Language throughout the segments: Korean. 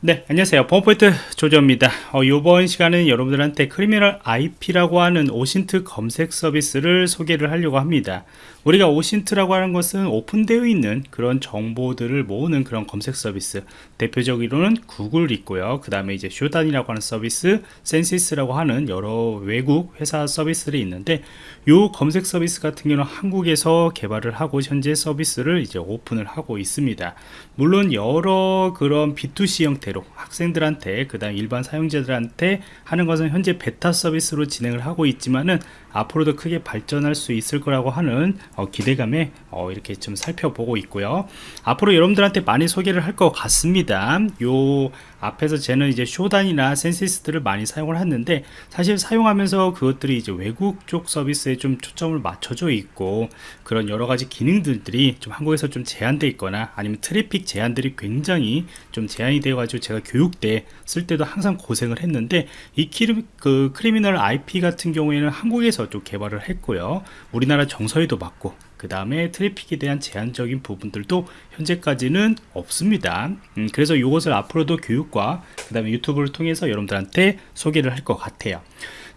네 안녕하세요. 범포인트 조조입니다. 어, 이번 시간은 여러분들한테 Criminal IP라고 하는 OSINT 검색 서비스를 소개를 하려고 합니다. 우리가 OSINT라고 하는 것은 오픈되어 있는 그런 정보들을 모으는 그런 검색 서비스. 대표적으로는 구글 있고요. 그 다음에 이제 Shodan이라고 하는 서비스 Censys라고 하는 여러 외국 회사 서비스들이 있는데 이 검색 서비스 같은 경우는 한국에서 개발을 하고 현재 서비스를 이제 오픈을 하고 있습니다. 물론 여러 그런 B2C 형태 형태로 학생들한테 그 다음 일반 사용자들한테 하는 것은 현재 베타 서비스로 진행을 하고 있지만은 앞으로도 크게 발전할 수 있을 거라고 하는 어, 기대감에 어, 이렇게 좀 살펴보고 있고요. 앞으로 여러분들한테 많이 소개를 할 것 같습니다. 요 앞에서 쟤는 이제 쇼단이나 센시스들을 많이 사용을 했는데 사실 사용하면서 그것들이 이제 외국 쪽 서비스에 좀 초점을 맞춰져 있고 그런 여러 가지 기능들이 좀 한국에서 좀 제한되어 있거나 아니면 트래픽 제한들이 굉장히 좀 제한이 되어 가지고 제가 교육 때 쓸 때도 항상 고생을 했는데 이 키르, 그 Criminal IP 같은 경우에는 한국에서 좀 개발을 했고요. 우리나라 정서에도 맞고 그 다음에 트래픽에 대한 제한적인 부분들도 현재까지는 없습니다. 음, 그래서 이것을 앞으로도 교육과 그 다음에 유튜브를 통해서 여러분들한테 소개를 할 것 같아요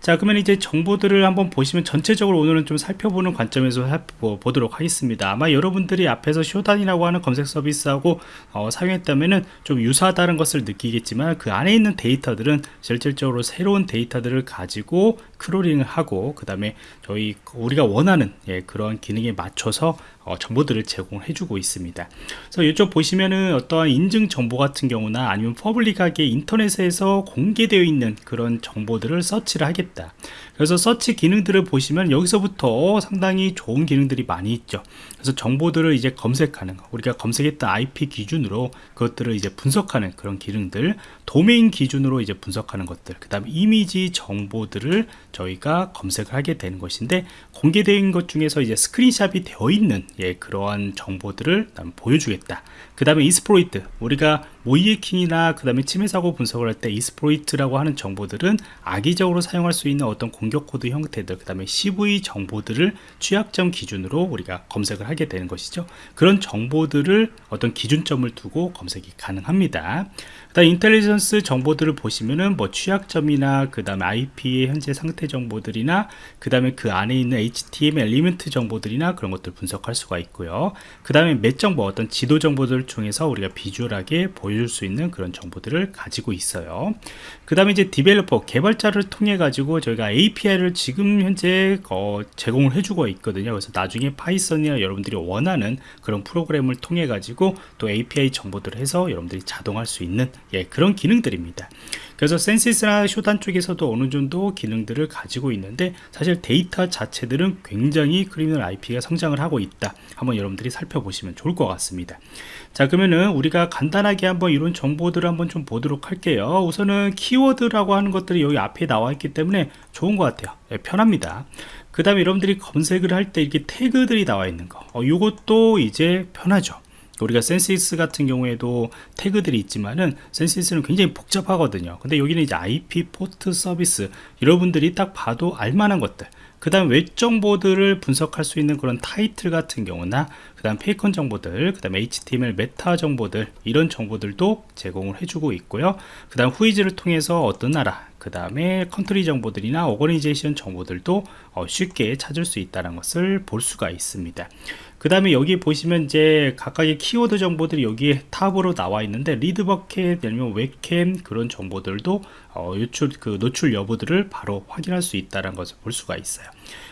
자 그러면 이제 정보들을 한번 보시면 전체적으로 오늘은 좀 살펴보는 관점에서 살펴보도록 하겠습니다. 아마 여러분들이 앞에서 Shodan이라고 하는 검색 서비스하고 어, 사용했다면은 좀 유사하다는 것을 느끼겠지만 그 안에 있는 데이터들은 실질적으로 새로운 데이터들을 가지고 crawling을 하고 그 다음에 저희 우리가 원하는 예, 그런 기능에 맞춰서 어, 정보들을 제공해 주고 있습니다. 그래서 이쪽 보시면은 어떠한 인증 정보 같은 경우나 아니면 public하게 인터넷에서 공개되어 있는 그런 정보들을 서치를 하 겠다. 그래서 서치 기능들을 보시면 여기서부터 상당히 좋은 기능들이 많이 있죠. 그래서 정보들을 이제 검색하는 거 우리가 검색했던 IP 기준으로 그것들을 이제 분석하는 그런 기능들 도메인 기준으로 이제 분석하는 것들 그 다음에 이미지 정보들을 저희가 검색을 하게 되는 것인데 공개된 것 중에서 이제 스크린샵이 되어 있는 예, 그러한 정보들을 보여주겠다. 그 다음에 이스프로이트 우리가 모이에킹이나 그 다음에 침해 사고 분석을 할 때 이스프로이트라고 하는 정보들은 악의적으로 사용할 수 있는 어떤 공격 코드 형태들 그 다음에 CVE 정보들을 취약점 기준으로 우리가 검색을 하게 되는 것이죠. 그런 정보들을 어떤 기준점을 두고 검색이 가능합니다. 그 다음 intelligence 정보들을 보시면은 뭐 취약점이나 그 다음에 IP의 현재 상태 정보들이나 그 다음에 그 안에 있는 HTML element 정보들이나 그런 것들 분석할 수가 있고요. 그 다음에 map 정보 어떤 지도 정보들 중에서 우리가 비주얼하게 보여 줄 수 있는 그런 정보들을 가지고 있어요. 그 다음에 이제 developer 개발자를 통해 가지고 저희가 API를 지금 현재 어, 제공을 해주고 있거든요. 그래서 나중에 Python이나 여러분들이 원하는 그런 프로그램을 통해 가지고 또 API 정보들을 해서 여러분들이 자동할 수 있는 예, 그런 기능들입니다. 그래서 Censys나 Shodan 쪽에서도 어느 정도 기능들을 가지고 있는데 사실 데이터 자체들은 굉장히 Criminal IP가 성장을 하고 있다. 한번 여러분들이 살펴보시면 좋을 것 같습니다. 자 그러면은 우리가 간단하게 한번 이런 정보들을 한번 좀 보도록 할게요. 우선은 키워드라고 하는 것들이 여기 앞에 나와 있기 때문에 좋은 것 같아요. 네, 편합니다. 그 다음에 여러분들이 검색을 할 때 이렇게 태그들이 나와 있는 거. 어, 이것도 이제 편하죠. 우리가 Censys 같은 경우에도 태그들이 있지만은 Censys는 굉장히 복잡하거든요. 근데 여기는 이제 IP 포트 서비스. 여러분들이 딱 봐도 알만한 것들 그 다음 웹 정보들을 분석할 수 있는 그런 타이틀 같은 경우나 그 다음 favicon 정보들 그 다음 HTML meta 정보들 이런 정보들도 제공을 해주고 있고요. 그 다음 whois를 통해서 어떤 나라 그 다음에 country 정보들이나 organization 정보들도 어, 쉽게 찾을 수 있다는 것을 볼 수가 있습니다. 그 다음에 여기 보시면 이제 각각의 키워드 정보들이 여기에 top으로 나와 있는데 leaked bucket 아니면 웹캠 그런 정보들도 어, 유출 그 노출 여부들을 바로 확인할 수 있다는 것을 볼 수가 있어요.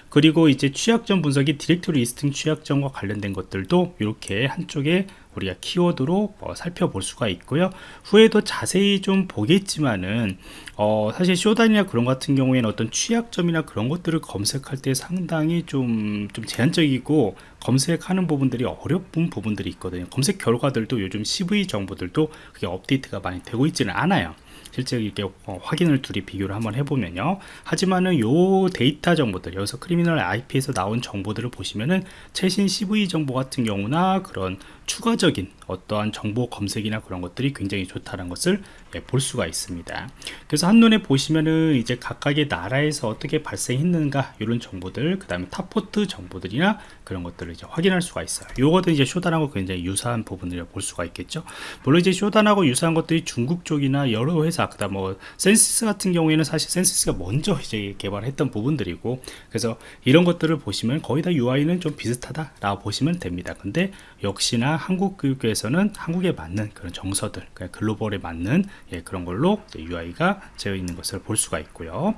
그리고 이제 취약점 분석이 directory listing 취약점과 관련된 것들도 이렇게 한쪽에 우리가 키워드로 어, 살펴볼 수가 있고요. 후에도 자세히 좀 보겠지만은 어, 사실 Shodan이나 그런 같은 경우에는 어떤 취약점이나 그런 것들을 검색할 때 상당히 좀, 좀 제한적이고 검색하는 부분들이 어려운 부분들이 있거든요. 검색 결과들도 요즘 CVE 정보들도 그게 업데이트가 많이 되고 있지는 않아요 실제 이렇게 어, 확인을 둘이 비교를 한번 해보면요. 하지만은 요 데이터 정보들 여기서 Criminal IP에서 나온 정보들을 보시면은 최신 CVE 정보 같은 경우나 그런 추가적인 어떠한 정보 검색이나 그런 것들이 굉장히 좋다는 것을 예, 볼 수가 있습니다. 그래서 한눈에 보시면은 이제 각각의 나라에서 어떻게 발생했는가 이런 정보들, 그 다음에 top port 정보들이나 그런 것들을 이제 확인할 수가 있어요. 요것도 이제 Shodan하고 굉장히 유사한 부분을 볼 수가 있겠죠. 물론 이제 Shodan하고 유사한 것들이 중국 쪽이나 여러 회사, 그다음 뭐 Censys 같은 경우에는 사실 Censys가 먼저 이제 개발했던 부분들이고, 그래서 이런 것들을 보시면 거의 다 UI는 좀 비슷하다 라고 보시면 됩니다. 근데 역시나 한국 교육에서는 한국에 맞는 그런 정서들, 그러니까 글로벌에 맞는 예, 그런 걸로 UI가 되어 있는 것을 볼 수가 있고요.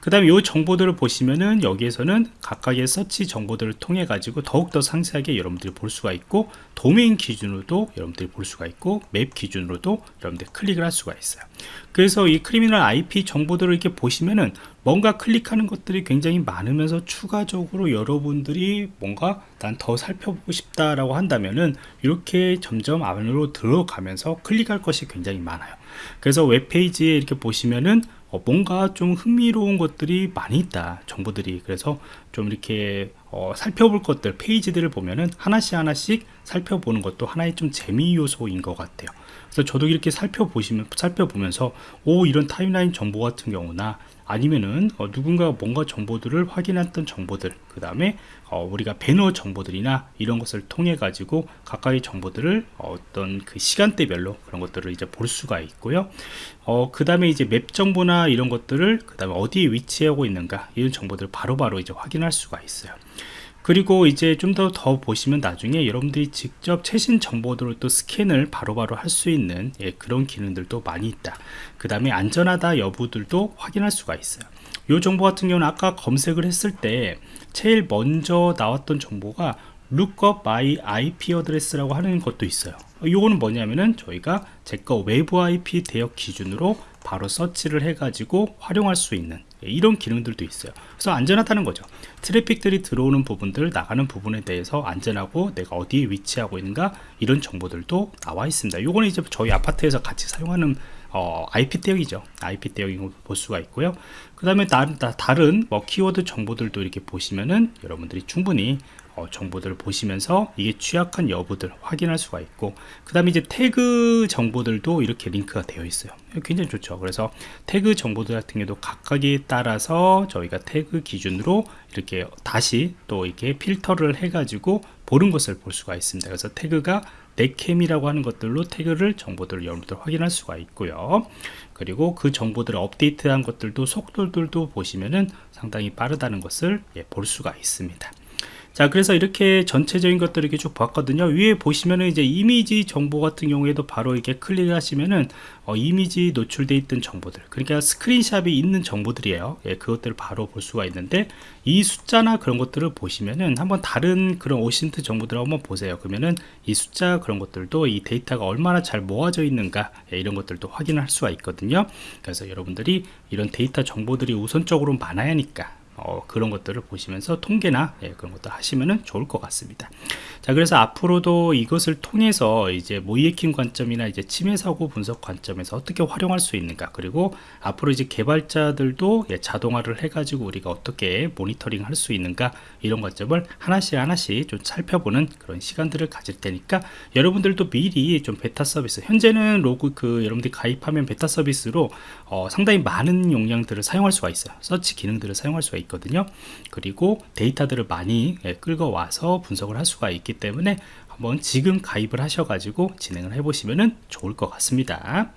그 다음에 이 정보들을 보시면은 여기에서는 각각의 서치 정보들을 통해 가지고 더욱더 상세하게 여러분들이 볼 수가 있고 도메인 기준으로도 여러분들이 볼 수가 있고 맵 기준으로도 여러분들이 클릭을 할 수가 있어요. 그래서 이 크리미널 IP 정보들을 이렇게 보시면은 뭔가 클릭하는 것들이 굉장히 많으면서 추가적으로 여러분들이 뭔가 난 더 살펴보고 싶다라고 한다면은 이렇게 점점 안으로 들어가면서 클릭할 것이 굉장히 많아요. 그래서 웹페이지에 이렇게 보시면은 어, 뭔가 좀 흥미로운 것들이 많이 있다 정보들이. 그래서 좀 이렇게 어, 살펴볼 것들 페이지들을 보면은 하나씩 하나씩 살펴보는 것도 하나의 좀 재미 요소인 것 같아요. 그래서 저도 이렇게 살펴보시면 살펴보면서 오 이런 타임라인 정보 같은 경우나 아니면은 어, 누군가 뭔가 정보들을 확인했던 정보들 그 다음에 어, 우리가 배너 정보들이나 이런 것을 통해 가지고 가까이 정보들을 어떤 그 시간대별로 그런 것들을 이제 볼 수가 있고요. 어, 그 다음에 이제 맵 정보나 이런 것들을 그 다음에 어디에 위치하고 있는가 이런 정보들을 바로바로 바로 이제 확인할 수가 있어요. 그리고 이제 좀더더 보시면 나중에 여러분들이 직접 최신 정보들을 또 스캔을 바로바로 할 수 있는 예, 그런 기능들도 많이 있다. 그 다음에 안전하다 여부들도 확인할 수가 있어요 이 정보 같은 경우는 아까 검색을 했을 때 제일 먼저 나왔던 정보가 lookup by IP address라고 하는 것도 있어요. 이거는 뭐냐면은 저희가 제거 외부 IP 대역 기준으로 바로 서치를 해가지고 활용할 수 있는 이런 기능들도 있어요. 그래서 안전하다는 거죠. 트래픽들이 들어오는 부분들 나가는 부분에 대해서 안전하고 내가 어디에 위치하고 있는가 이런 정보들도 나와 있습니다. 요거는 이제 저희 아파트에서 같이 사용하는 어, IP 대역이죠. IP 대역인 걸볼 수가 있고요. 그 다음에 다른 뭐 키워드 정보들도 이렇게 보시면은 여러분들이 충분히 어, 정보들을 보시면서 이게 취약한 여부들 확인할 수가 있고 그 다음에 이제 태그 정보들도 이렇게 링크가 되어 있어요. 굉장히 좋죠. 그래서 태그 정보들 같은 경우도 각각에 따라서 저희가 태그 기준으로 이렇게 다시 또 이렇게 필터를 해 가지고 보는 것을 볼 수가 있습니다. 그래서 태그가 넷캠이라고 하는 것들로 태그를 정보들을 여러분들 확인할 수가 있고요. 그리고 그 정보들을 업데이트한 것들도 속도들도 보시면은 상당히 빠르다는 것을 예, 볼 수가 있습니다 자 그래서 이렇게 전체적인 것들을 이렇게 쭉 봤거든요. 위에 보시면은 이제 이미지 정보 같은 경우에도 바로 이렇게 클릭하시면은 어, 이미지 노출되어 있던 정보들 그러니까 스크린샵이 있는 정보들이에요. 예, 그것들을 바로 볼 수가 있는데 이 숫자나 그런 것들을 보시면은 한번 다른 그런 오신트 정보들을 한번 보세요. 그러면은 이 숫자 그런 것들도 이 데이터가 얼마나 잘 모아져 있는가 예, 이런 것들도 확인할 수가 있거든요. 그래서 여러분들이 이런 데이터 정보들이 우선적으로 많아야 하니까 어, 그런 것들을 보시면서 통계나 예, 그런 것도 하시면 좋을 것 같습니다. 자, 그래서 앞으로도 이것을 통해서 이제 모이에킹 관점이나 이제 침해 사고 분석 관점에서 어떻게 활용할 수 있는가, 그리고 앞으로 이제 개발자들도 예, 자동화를 해가지고 우리가 어떻게 모니터링 할 수 있는가 이런 관점을 하나씩 하나씩 좀 살펴보는 그런 시간들을 가질 테니까 여러분들도 미리 좀 베타 서비스, 현재는 로그 그 여러분들이 가입하면 베타 서비스로 어, 상당히 많은 용량들을 사용할 수가 있어요. 서치 기능들을 사용할 수가 있 거든요. 그리고 데이터들을 많이 예, 끌고 와서 분석을 할 수가 있기 때문에 한번 지금 가입을 하셔 가지고 진행을 해 보시면 좋을 것 같습니다